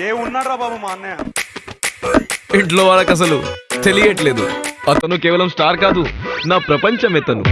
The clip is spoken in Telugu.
ఏ ఉన్నాడ్రా బాబు మా అన్నయ్య? ఇంట్లో వాళ్ళకి అసలు తెలియట్లేదు. అతను కేవలం స్టార్ కాదు నా ప్రపంచం ఎతను